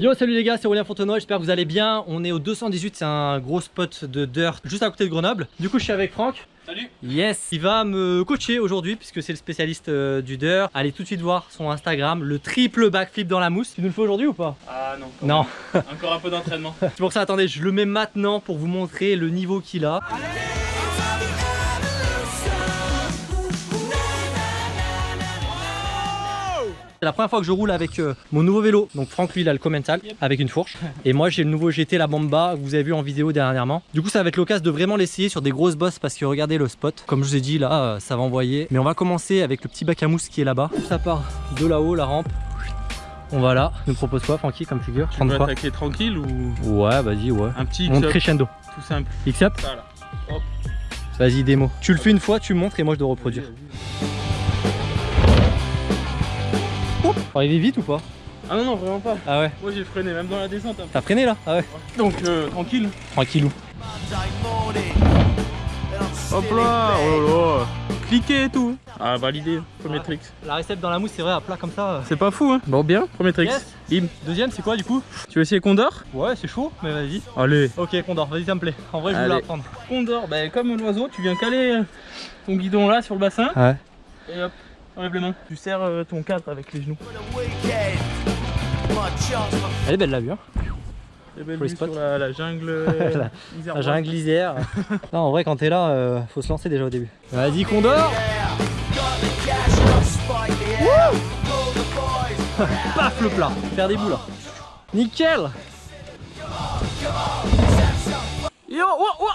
Yo salut les gars c'est Aurélien Fontenoy, j'espère que vous allez bien. On est au 218, c'est un gros spot de dirt juste à côté de Grenoble. Du coup je suis avec Franck. Salut. Yes. Il va me coacher aujourd'hui puisque c'est le spécialiste euh, du dirt. Allez tout de suite voir son Instagram, le triple backflip dans la mousse. Tu nous le fais aujourd'hui ou pas? Ah non quand Non. même. Encore un peu d'entraînement. C'est pour ça attendez je le mets maintenant pour vous montrer le niveau qu'il a C'est la première fois que je roule avec euh, mon nouveau vélo. Donc Franck lui il a le Commental avec une fourche. Et moi j'ai le nouveau GT la Bamba que vous avez vu en vidéo dernièrement. Du coup ça va être l'occasion de vraiment l'essayer sur des grosses bosses parce que regardez le spot. Comme je vous ai dit là euh, ça va envoyer. Mais on va commencer avec le petit bac à mousse qui est là-bas. Ça part de là-haut la rampe. On va là. Tu nous proposes quoi Francky comme figure Tu veux attaquer tranquille ou Ouais vas-y ouais. un petit Monte crescendo. tout simple X-up Ça là. Hop. Vas-y démo. Tu le fais une fois, tu montres et moi je dois reproduire. Faut arriver vite ou pas Ah non non vraiment pas Ah ouais. Moi j'ai freiné même dans la descente peu. T'as freiné là Ah ouais. Donc euh, tranquille Tranquillou. Hop là Oh là là Cliquez et tout Ah validé Premier trick La récepte dans la mousse c'est vrai à plat comme ça. C'est pas fou hein Bon bien Premier trick Yes. Bim Deuxième c'est quoi du coup Tu veux essayer Condor Ouais c'est chaud mais vas-y. Allez Ok Condor, vas-y ça me plaît. En vrai je voulais apprendre. Condor, bah, comme l'oiseau, tu viens caler euh, ton guidon là sur le bassin Ouais. et hop, enlève les mains. Tu serres euh, ton cadre avec les genoux. Elle est belle la vue hein. Belle les vue spots. sur la, la jungle. euh, La- Isère La Bois. jungle lisière. non en vrai quand t'es là euh, faut se lancer déjà au début. Vas-y Condor Paf le plat Faire des boules là. Nickel Yo oh, oh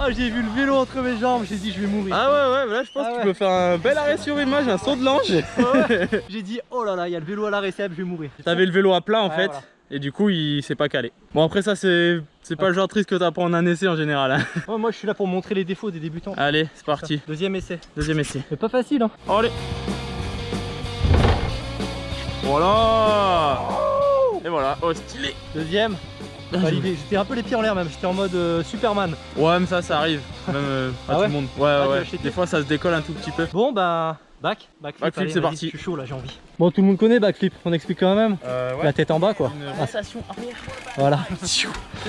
Ah j'ai vu le vélo entre mes jambes, j'ai dit je vais mourir. Ah ouais, ouais, là je pense Ah que ouais. tu peux faire un bel arrêt sur image, un saut de l'ange. Ouais. J'ai dit oh là là, il y a le vélo à la réception, je vais mourir. T'avais le vélo à plat en Ouais, fait. voilà. Et du coup, il s'est pas calé. Bon, après, ça, c'est c'est pas le genre triste que t'apprends en un essai en général. hein. Moi je suis là pour montrer les défauts des débutants. Allez, c'est parti. Deuxième essai. Deuxième essai. C'est pas facile hein. Allez. Voilà. Et voilà. Oh, stylé. Deuxième. Validé. J'étais un peu les pieds en l'air même, j'étais en mode euh, Superman. Ouais, mais ça, ça arrive. Même euh, Ah à tout ouais le monde. Ouais, Ah, ouais. acheté Des fois, ça se décolle un tout petit peu. Bon bah back, backflip, Backflip, c'est parti. Je suis chaud là, j'ai envie. Bon tout le monde connaît backflip, on explique quand même. Euh, La tête en bas quoi. Une Ah, rotation arrière. voilà.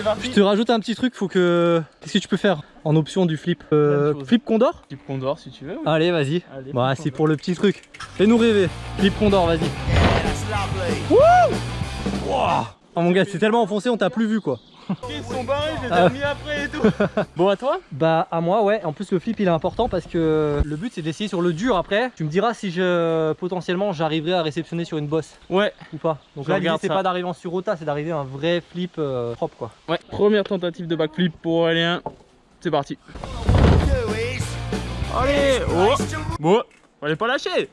Parti. Je te rajoute un petit truc, faut que. Qu'est-ce que tu peux faire en option du flip Euh. Flip Condor? Type Condor si tu veux. Allez vas-y. Bah flip c'est pour le petit truc. Fais-nous rêver. Flip Condor, vas-y. Oh mon gars, c'est tellement enfoncé, on t'a plus vu quoi. Ils sont barrés, je les ai Ah. remis après et tout. bon, à toi Bah à moi ouais, en plus le flip il est important parce que le but c'est d'essayer sur le dur après. Tu me diras si je potentiellement j'arriverai à réceptionner sur une bosse Ouais. ou pas. Donc Je là l'idée c'est pas d'arriver en surrota, c'est d'arriver à un vrai flip euh, propre quoi. Ouais. Première tentative de backflip pour Aurélien. C'est parti. Allez Oh Bon, fallait pas lâcher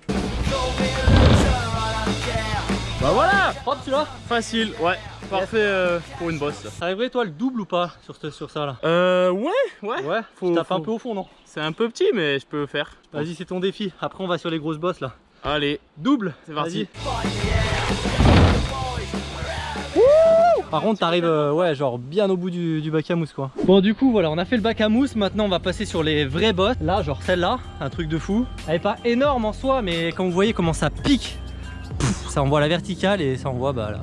Bah voilà celui-là Facile, ouais. Parfait euh, pour une bosse. ça. T'arriverais toi le double ou pas sur, ce- sur ça là Euh, ouais, ouais. Ouais, Faut- tu tapes faut- un peu au fond non C'est un peu petit, mais je peux le faire. Vas-y c'est ton défi, après on va sur les grosses bosses là. Allez, Double c'est parti. Par contre t'arrives euh, ouais genre bien au bout du, du bac à mousse quoi. Bon du coup voilà on a fait le bac à mousse, maintenant on va passer sur les vraies bosses. Là genre celle-là, un truc de fou. Elle est pas énorme en soi mais comme vous voyez comment ça pique, Pouf, ça envoie la verticale et ça envoie bah là,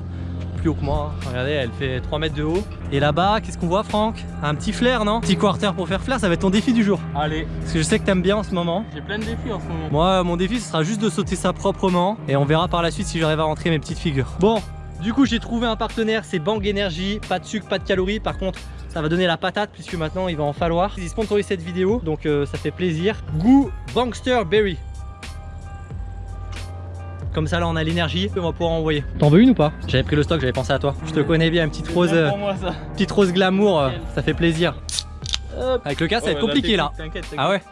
plus haut que moi. Regardez elle fait 3 mètres de haut. Et là-bas qu'est-ce qu'on voit Franck? Un petit flair non? Petit quarter pour faire flair, ça va être ton défi du jour. Allez, Parce que je sais que t'aimes bien en ce moment. j'ai plein de défis en ce moment. Moi, mon défi, ce sera juste de sauter ça proprement et on verra par la suite si j'arrive à rentrer mes petites figures. Bon, du coup, j'ai trouvé un partenaire, c'est Bang Energy. Pas de sucre, pas de calories. Par contre, ça va donner la patate puisque maintenant il va en falloir. Ils sponsorisent cette vidéo, donc euh, ça fait plaisir. Goût Bankster Berry. Comme ça, là, on a l'énergie, on va pouvoir envoyer. T'en veux une ou pas J'avais pris le stock, j'avais pensé à toi. Je te connais bien, une petite rose, euh, pour moi ça. petite rose glamour, euh, ça fait plaisir. Hop. Avec le cas, ça va être compliqué là. T'inquiète. Ah ouais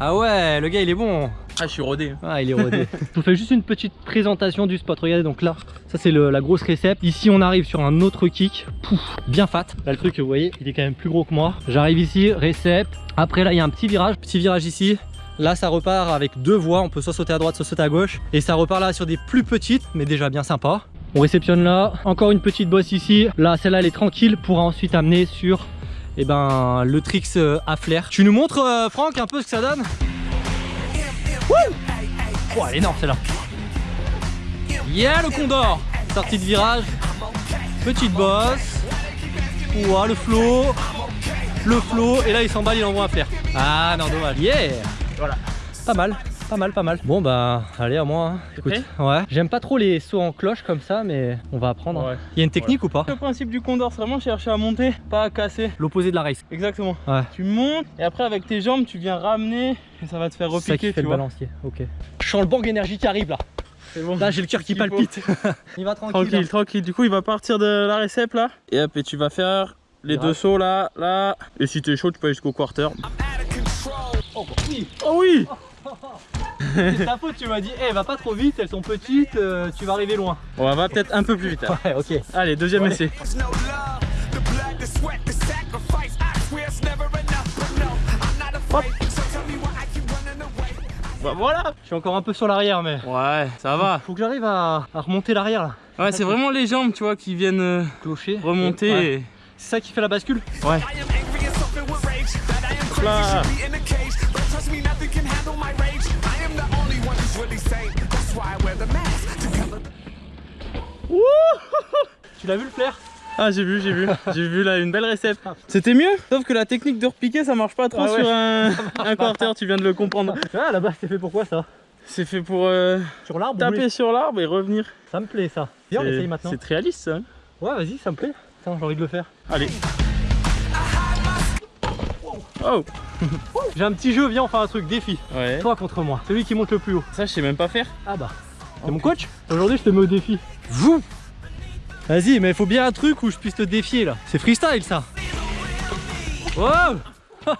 Ah ouais, le gars, il est bon. Ah, je suis rodé. Ah, il est rodé. Je vous fais juste une petite présentation du spot. Regardez, donc là, ça c'est la grosse récepte. Ici, on arrive sur un autre kick. Pouf, bien fat. Là, le truc, vous voyez, il est quand même plus gros que moi. J'arrive ici, récepte. Après, là, il y a un petit virage. Petit virage ici. Là, ça repart avec deux voies. On peut soit sauter à droite, soit sauter à gauche. Et ça repart là sur des plus petites, mais déjà bien sympa. On réceptionne là. Encore une petite bosse ici. Là, celle-là, elle est tranquille pour ensuite amener sur eh ben, le tricks euh, à flair. Tu nous montres, euh, Franck, un peu ce que ça donne? Wouh Oh, elle est énorme celle-là. Yeah, le condor Sortie de virage. Petite bosse. Ouah, le flow. Le flow. Et là, il s'emballe, il envoie un flair. Ah non, dommage. Yeah Voilà. Pas mal. Pas mal, pas mal. Bon bah, allez à moi. hein. Écoute, ouais. J'aime pas trop les sauts en cloche comme ça, mais on va apprendre. Ouais. Il y a une technique ou pas Le principe du condor, c'est vraiment chercher à monter, pas à casser. L'opposé de la race. Exactement. Ouais. Tu montes et après avec tes jambes, tu viens ramener et ça va te faire C'est ça qui repiquer, fait tu le vois. balancier. Ok. Je sens le bang énergie qui arrive là. C'est bon. Là, j'ai le cœur qui Il palpite. il va tranquille. Tranquille, là. tranquille. Du coup, il va partir de la récep là. Et hop, et tu vas faire les deux sauts là, là. Et si t'es chaud, tu peux aller jusqu'au quarter. Oh, oui. Oh oui C'est ta faute, tu m'as dit, eh, va pas trop vite, elles sont petites, euh, tu vas arriver loin. On va peut-être un peu plus vite. hein. Ouais, ok. Allez, deuxième essai. Bah voilà Je suis encore un peu sur l'arrière, mais Ouais, ça va. faut que j'arrive à, à remonter l'arrière là. Ouais, c'est vraiment les jambes, tu vois, qui viennent euh, Clocher. remonter. Ouais. et- C'est ça qui fait la bascule Ouais. I Tu l'as vu le flair? Ah, j'ai vu, j'ai vu. J'ai vu là une belle récepte. C'était mieux, sauf que la technique de repiquer, ça marche pas trop Ah ouais. sur un, un quarter, tu viens de le comprendre. Ah là-bas, c'est fait pourquoi ça? C'est fait pour euh, Sur l'arbre taper oui. sur l'arbre et revenir. Ça me plaît ça. Viens, on C'est- essaye maintenant. C'est très réaliste ça. hein. Ouais, vas-y, ça me plaît. Tiens, j'ai envie de le faire. Allez. Oh J'ai un petit jeu, viens, on fait un truc défi. Ouais. Toi contre moi, celui qui monte le plus haut. Ça, je sais même pas faire. Ah bah, t'es mon coach Aujourd'hui, je te mets au défi. Vous Vas-y, mais il faut bien un truc où je puisse te défier là. C'est freestyle ça. Wow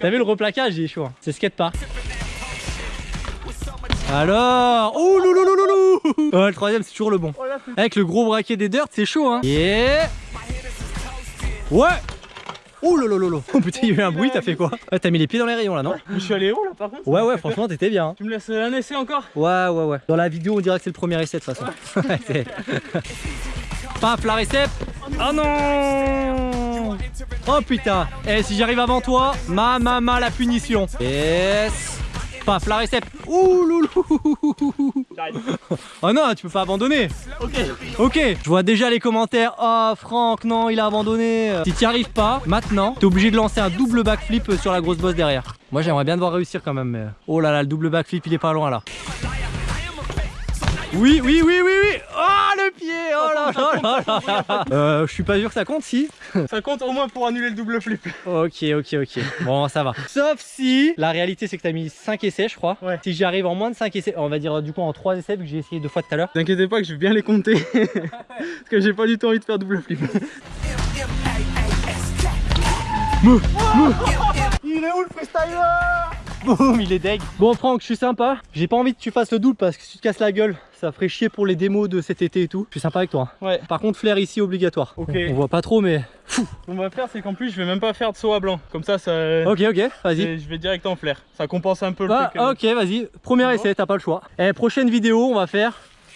T'as vu le replaquage, il est chaud. hein. C'est skatepark. Alors Oh louloulouloulou Ouais, le troisième, c'est toujours le bon. Avec le gros braquet des dirt, c'est chaud, hein. Yeah Ouais Oh lolololo Oh putain, il y a eu un bruit, t'as fait quoi Ouais, T'as mis les pieds dans les rayons là, non Je suis allé haut là par contre Ouais, ouais, franchement, t'étais bien. hein. Tu me laisses un essai encore Ouais, ouais, ouais. Dans la vidéo, on dirait que c'est le premier essai de toute façon. Ouais, c'est- Paf, la récep. Oh non Oh putain. Eh, si j'arrive avant toi, ma, ma, ma, la punition. Yes. Paf, la récep. Ouh loulou. Oh non, tu peux pas abandonner. Ok. Ok, je vois déjà les commentaires. Oh, Franck, non, il a abandonné. Si t'y arrives pas, maintenant, t'es obligé de lancer un double backflip sur la grosse bosse derrière. Moi, j'aimerais bien devoir réussir quand même. Mais... Oh là là, le double backflip, il est pas loin là. Oui, oui, oui, oui, oui. Oh, le pied. Oh là là là. Euh, je suis pas sûr que ça compte, si. Ça compte au moins pour annuler le double flip. Ok, ok, ok. Bon, ça va. Sauf si la réalité, c'est que t'as mis 5 essais, je crois. Ouais. Si j'y arrive en moins de 5 essais, on va dire du coup en 3 essais, vu que j'ai essayé deux fois tout à l'heure. T'inquiète pas que je vais bien les compter. Parce que j'ai pas du tout envie de faire double flip. Il est où le freestyler? Boum, il est deg. Bon Franck, je suis sympa. J'ai pas envie que tu fasses le double parce que si tu te casses la gueule, ça ferait chier pour les démos de cet été et tout. Je suis sympa avec toi. hein. Ouais. Par contre, flair ici obligatoire. Ok. On, on voit pas trop, mais. Ce qu'on va faire, c'est qu'en plus, je vais même pas faire de saut à blanc. Comme ça, ça. Ok, ok, vas-y. Je vais direct en flair. Ça compense un peu le Ah, truc. euh. ok, vas-y. Premier essai, t'as pas le choix. Et prochaine vidéo, on va faire.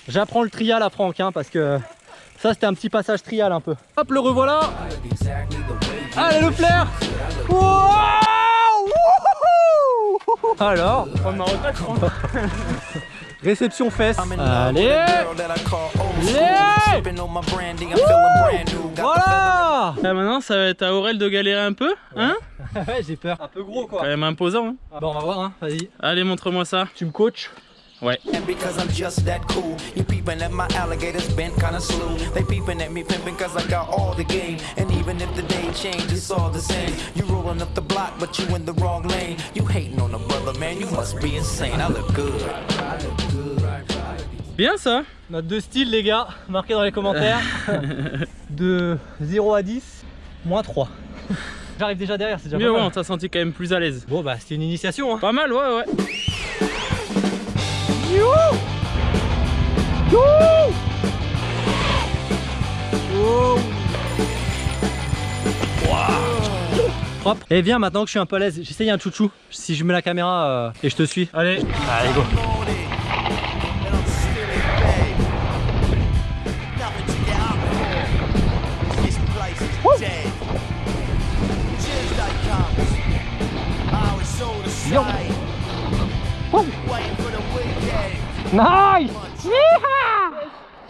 J'apprends le trial à Franck, hein, parce que ça, c'était un petit passage trial un peu. Hop, le revoilà. Allez, le flair. Wow Alors, Prendre ma retraite, je pense. réception fesse. Allez. Voilà Là, maintenant, ça va être à Aurel de galérer un peu. Hein Ouais, j'ai peur. Un peu gros, Quand quoi. même imposant. Hein. Bon, on va voir, hein. Vas-y. Allez, montre-moi ça. Tu me coaches Ouais. And because I'm just that cool, you peeping at my alligators bent kinda slow. They peeping at me pimping cause I got all the game. And even if the day change, it's all the same. You rolling up the block, but you in the wrong lane. You hating on a brother, man, you must be insane. I look good. Bien ça. Note de style, les gars. Marquez dans les commentaires. de 0 à 10, moins 3. J'arrive déjà derrière, c'est déjà Mais pas ouais, mal. on t'a senti quand même plus à l'aise. Bon, bah, c'était une initiation, hein. Pas mal, ouais, ouais. Propre. Et viens, maintenant que je suis un peu à l'aise, j'essaye un chouchou. Si je mets la caméra euh, et je te suis. Allez. Allez, go.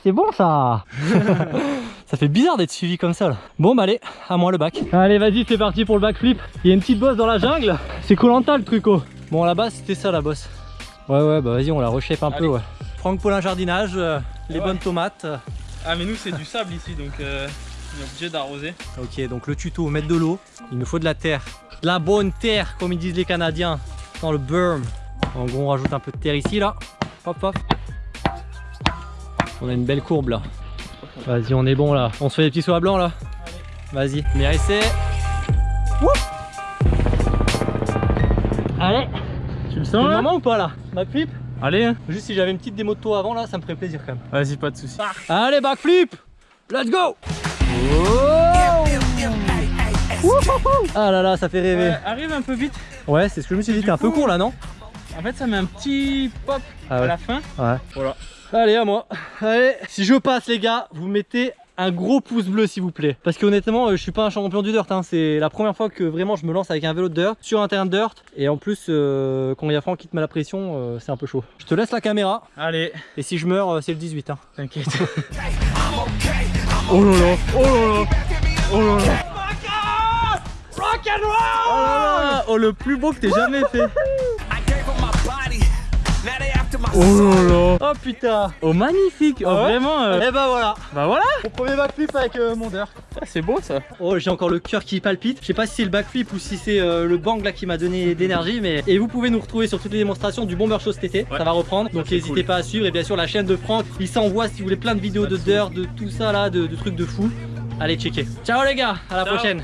C'est bon ça Ça fait bizarre d'être suivi comme ça là. Bon bah allez, à moi le bac. Allez vas-y c'est parti pour le backflip. Il y a une petite bosse dans la jungle. C'est Colanta le truc oh. Bon la base c'était ça la bosse. Ouais ouais bah vas-y on la reshape un peu ouais. Franck Paulin jardinage, euh, les Ouais. bonnes tomates. Ah, mais nous, c'est du sable ici, donc euh, on est obligé d'arroser. Ok donc le tuto, mettre de l'eau. Il nous faut de la terre. De la bonne terre comme ils disent les Canadiens. Dans le berm. En gros on rajoute un peu de terre ici là. Hop hop. On a une belle courbe là. Vas-y on est bon là. On se fait des petits sauts à blanc là. Vas-y. Mais essai. Allez. Tu le sens moment ou pas là Backflip Allez, hein. Juste si j'avais une petite démo de toi avant là, ça me ferait plaisir quand même. vas-y, pas de soucis. Allez, backflip Let's go Ah là là, ça fait rêver. Arrive un peu vite. Ouais, c'est ce que je me suis dit, t'es un peu court là, non En fait, ça met un petit pop Ah à la fin. Ouais. Voilà. Allez, à moi. Allez, si je passe les gars, vous mettez un gros pouce bleu s'il vous plaît. Parce que honnêtement, euh, je suis pas un champion du dirt. hein. C'est la première fois que vraiment je me lance avec un vélo de dirt sur un terrain de dirt. Et en plus, euh, quand il y a Franck qui te met la pression, euh, c'est un peu chaud. Je te laisse la caméra. Allez, Et si je meurs, c'est le 18. Hein. t'inquiète. Oh là là, oh là là, oh là là. Ah, oh, le plus beau que t'aies jamais fait. Oh là là. Oh putain. Oh, magnifique. Oh, Ah ouais vraiment. euh, Et bah voilà, Bah voilà. mon premier backflip avec euh, mon dirt. Ah, c'est beau ça. Oh j'ai encore le cœur qui palpite. Je sais pas si c'est le backflip ou si c'est euh, le bang là qui m'a donné d'énergie mais et vous pouvez nous retrouver sur toutes les démonstrations du Bomber Show cet été. Ouais. Ça va reprendre. Donc n'hésitez cool. pas à suivre et bien sûr la chaîne de Franck. Il s'envoie si vous voulez plein de vidéos de dirt, de tout ça là, de, de trucs de fou. Allez checker. Ciao les gars, à la Ciao. prochaine.